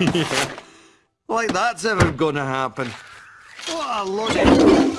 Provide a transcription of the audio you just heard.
yeah. Like that's ever gonna happen. What a